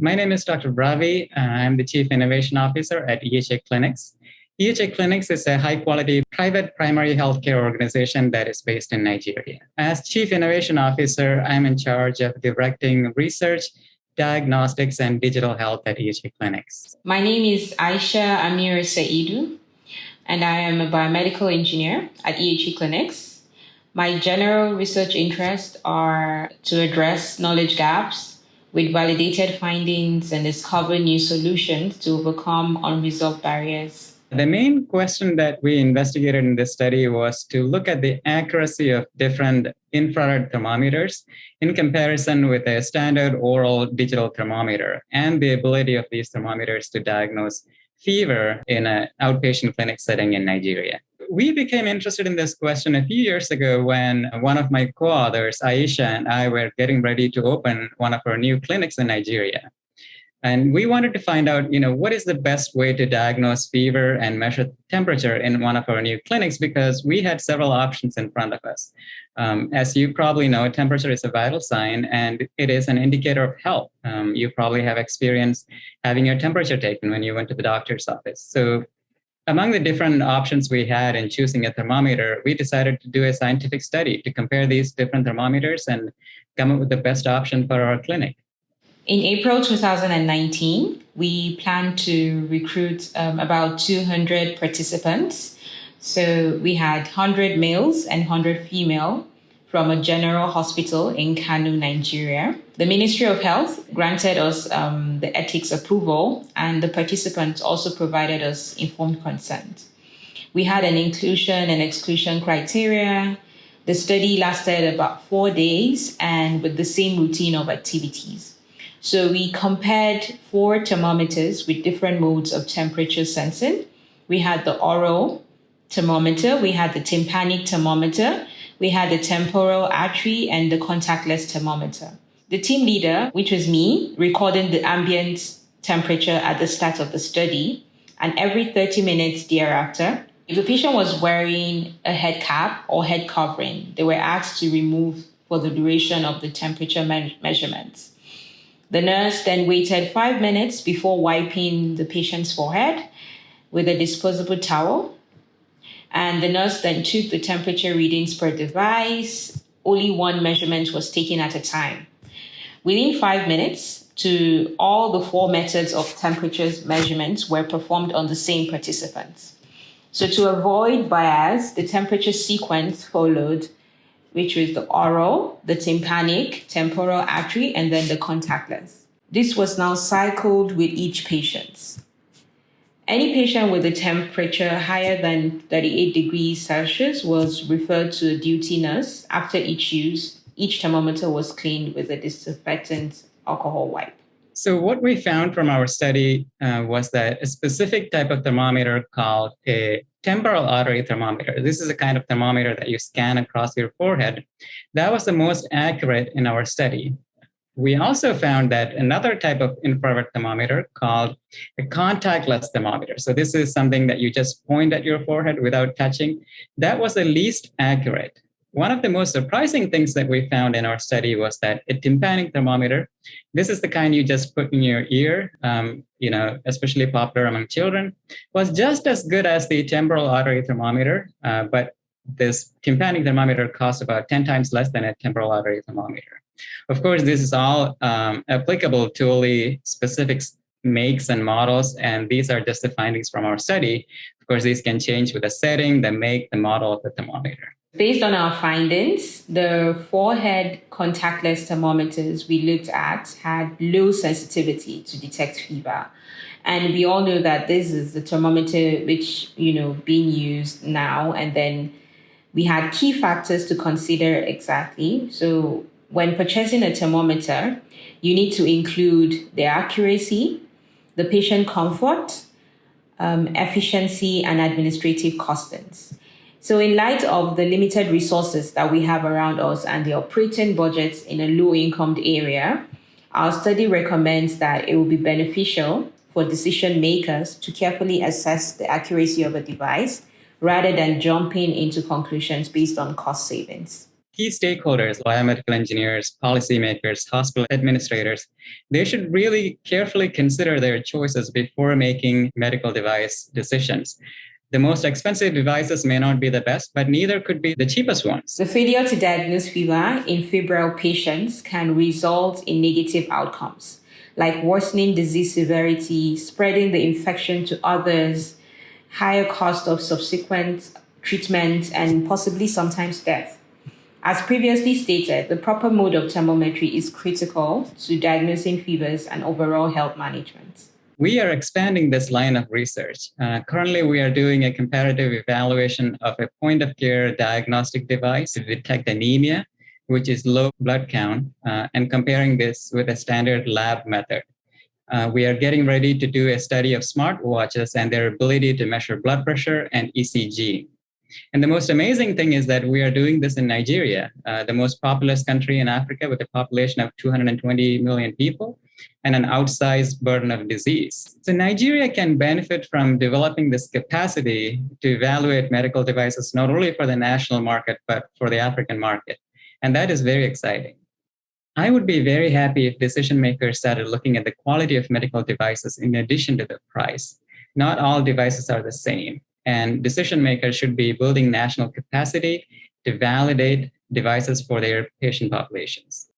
My name is Dr. Bravi, Uh, I'm the Chief Innovation Officer at EHA Clinics. EHA Clinics is a high quality private primary healthcare organization that is based in Nigeria. As Chief Innovation Officer, I'm in charge of directing research, diagnostics, and digital health at EHA Clinics. My name is Aisha Amir Saidu, and I am a biomedical engineer at EHA Clinics. My general research interests are to address knowledge gaps with validated findings and discover new solutions to overcome unresolved barriers. The main question that we investigated in this study was to look at the accuracy of different infrared thermometers in comparison with a standard oral digital thermometer and the ability of these thermometers to diagnose fever in an outpatient clinic setting in Nigeria. We became interested in this question a few years ago when one of my co-authors, Aisha, and I were getting ready to open one of our new clinics in Nigeria. And we wanted to find out, you know, what is the best way to diagnose fever and measure temperature in one of our new clinics because we had several options in front of us. Um, as you probably know, temperature is a vital sign and it is an indicator of health. Um, you probably have experience having your temperature taken when you went to the doctor's office. So among the different options we had in choosing a thermometer, we decided to do a scientific study to compare these different thermometers and come up with the best option for our clinic. In April 2019, we plan to recruit um, about 200 participants. So we had 100 males and 100 female from a general hospital in Kano, Nigeria. The Ministry of Health granted us um, the ethics approval, and the participants also provided us informed consent. We had an inclusion and exclusion criteria. The study lasted about four days and with the same routine of activities. So we compared four thermometers with different modes of temperature sensing. We had the oral thermometer, we had the tympanic thermometer, we had the temporal artery and the contactless thermometer. The team leader, which was me, recorded the ambient temperature at the start of the study. And every 30 minutes thereafter, if the patient was wearing a head cap or head covering, they were asked to remove for the duration of the temperature me- measurements. The nurse then waited five minutes before wiping the patient's forehead with a disposable towel. And the nurse then took the temperature readings per device. Only one measurement was taken at a time. Within five minutes, to all the four methods of temperature measurements were performed on the same participants. So to avoid bias, the temperature sequence followed which was the oral, the tympanic, temporal artery, and then the contactless. This was now cycled with each patient. Any patient with a temperature higher than 38 degrees Celsius was referred to a duty nurse. After each use, each thermometer was cleaned with a disinfectant alcohol wipe. So what we found from our study uh, was that a specific type of thermometer called a temporal artery thermometer. This is a kind of thermometer that you scan across your forehead. That was the most accurate in our study. We also found that another type of infrared thermometer called a contactless thermometer. So this is something that you just point at your forehead without touching. That was the least accurate. One of the most surprising things that we found in our study was that a tympanic thermometer, this is the kind you just put in your ear, um, you know, especially popular among children, was just as good as the temporal artery thermometer, uh, but this tympanic thermometer costs about 10 times less than a temporal artery thermometer. Of course, this is all um, applicable to only specific makes and models, and these are just the findings from our study. Of course, these can change with the setting, the make, the model of the thermometer. Based on our findings, the forehead contactless thermometers we looked at had low sensitivity to detect fever. And we all know that this is the thermometer which, you know, being used now. And then we had key factors to consider exactly. So when purchasing a thermometer, you need to include the accuracy, the patient comfort, um, efficiency, and administrative costings. So, in light of the limited resources that we have around us and the operating budgets in a low income area, our study recommends that it will be beneficial for decision makers to carefully assess the accuracy of a device rather than jumping into conclusions based on cost savings. Key stakeholders, biomedical engineers, policymakers, hospital administrators, they should really carefully consider their choices before making medical device decisions. The most expensive devices may not be the best, but neither could be the cheapest ones. The failure to diagnose fever in febrile patients can result in negative outcomes, like worsening disease severity, spreading the infection to others, higher cost of subsequent treatment, and possibly sometimes death. As previously stated, the proper mode of thermometry is critical to diagnosing fevers and overall health management. We are expanding this line of research. Uh, currently, we are doing a comparative evaluation of a point of care diagnostic device to detect anemia, which is low blood count, uh, and comparing this with a standard lab method. Uh, we are getting ready to do a study of smartwatches and their ability to measure blood pressure and ECG. And the most amazing thing is that we are doing this in Nigeria, uh, the most populous country in Africa with a population of 220 million people and an outsized burden of disease. So Nigeria can benefit from developing this capacity to evaluate medical devices, not only for the national market, but for the African market. And that is very exciting. I would be very happy if decision makers started looking at the quality of medical devices in addition to the price. Not all devices are the same and decision makers should be building national capacity to validate devices for their patient populations.